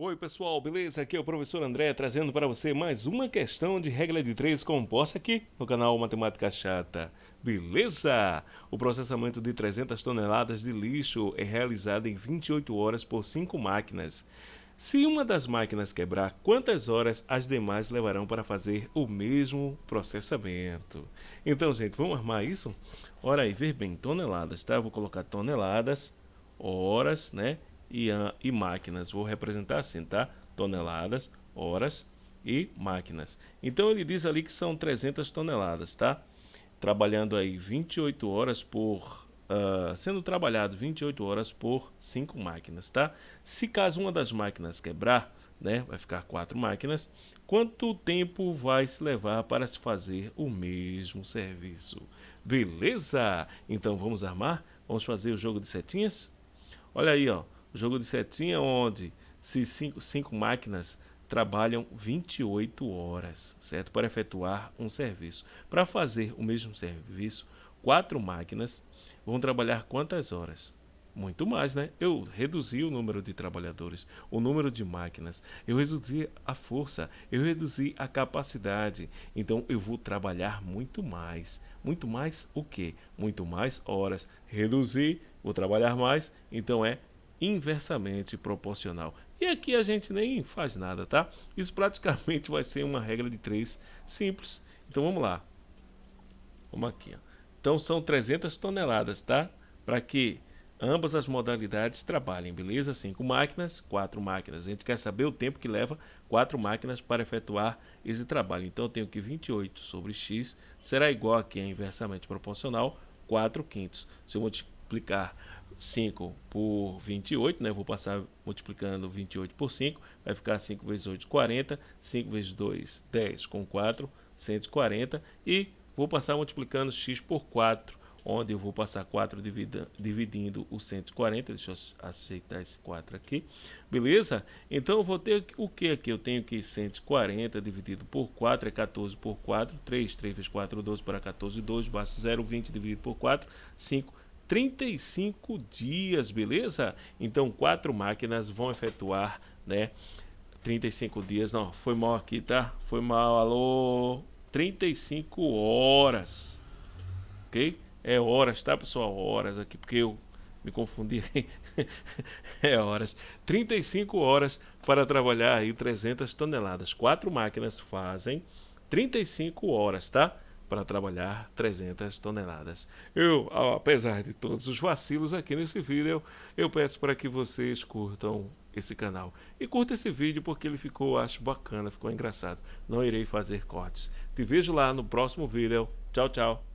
Oi pessoal, beleza? Aqui é o professor André trazendo para você mais uma questão de regra de três composta aqui no canal Matemática Chata. Beleza? O processamento de 300 toneladas de lixo é realizado em 28 horas por 5 máquinas. Se uma das máquinas quebrar, quantas horas as demais levarão para fazer o mesmo processamento? Então, gente, vamos armar isso? Ora aí, ver bem, toneladas, tá? Eu vou colocar toneladas, horas, né? E, e máquinas. Vou representar assim, tá? Toneladas, horas e máquinas. Então ele diz ali que são 300 toneladas, tá? Trabalhando aí 28 horas por... Uh, sendo trabalhado 28 horas por 5 máquinas, tá? Se caso uma das máquinas quebrar, né, vai ficar quatro máquinas, quanto tempo vai se levar para se fazer o mesmo serviço? Beleza? Então vamos armar? Vamos fazer o jogo de setinhas? Olha aí, ó jogo de setinha onde se cinco, cinco máquinas trabalham 28 horas, certo? Para efetuar um serviço. Para fazer o mesmo serviço, quatro máquinas vão trabalhar quantas horas? Muito mais, né? Eu reduzi o número de trabalhadores, o número de máquinas, eu reduzi a força, eu reduzi a capacidade. Então eu vou trabalhar muito mais. Muito mais o quê? Muito mais horas. Reduzir, vou trabalhar mais, então é inversamente proporcional. E aqui a gente nem faz nada, tá? Isso praticamente vai ser uma regra de três simples. Então vamos lá. Vamos aqui. Ó. Então são 300 toneladas, tá? Para que ambas as modalidades trabalhem, beleza? Cinco máquinas, quatro máquinas. A gente quer saber o tempo que leva quatro máquinas para efetuar esse trabalho. Então eu tenho que 28 sobre x será igual aqui a inversamente proporcional 4 quintos. Se eu multiplicar 5 por 28, né? Vou passar multiplicando 28 por 5, vai ficar 5 vezes 8, 40, 5 vezes 2, 10, com 4, 140, e vou passar multiplicando x por 4, onde eu vou passar 4 dividindo, dividindo o 140, deixa eu aceitar esse 4 aqui, beleza? Então eu vou ter o que aqui? Eu tenho que 140 dividido por 4 é 14 por 4, 3, 3 vezes 4, 12 para 14, 2, basta 0, 20 dividido por 4, 5, 35 dias, beleza? Então, quatro máquinas vão efetuar, né? 35 dias, não, foi mal aqui, tá? Foi mal, alô, 35 horas, ok? É horas, tá, pessoal? Horas aqui, porque eu me confundi, é horas, 35 horas para trabalhar aí 300 toneladas. Quatro máquinas fazem 35 horas, tá? Para trabalhar 300 toneladas. Eu, apesar de todos os vacilos aqui nesse vídeo, eu peço para que vocês curtam esse canal. E curta esse vídeo porque ele ficou, acho bacana, ficou engraçado. Não irei fazer cortes. Te vejo lá no próximo vídeo. Tchau, tchau.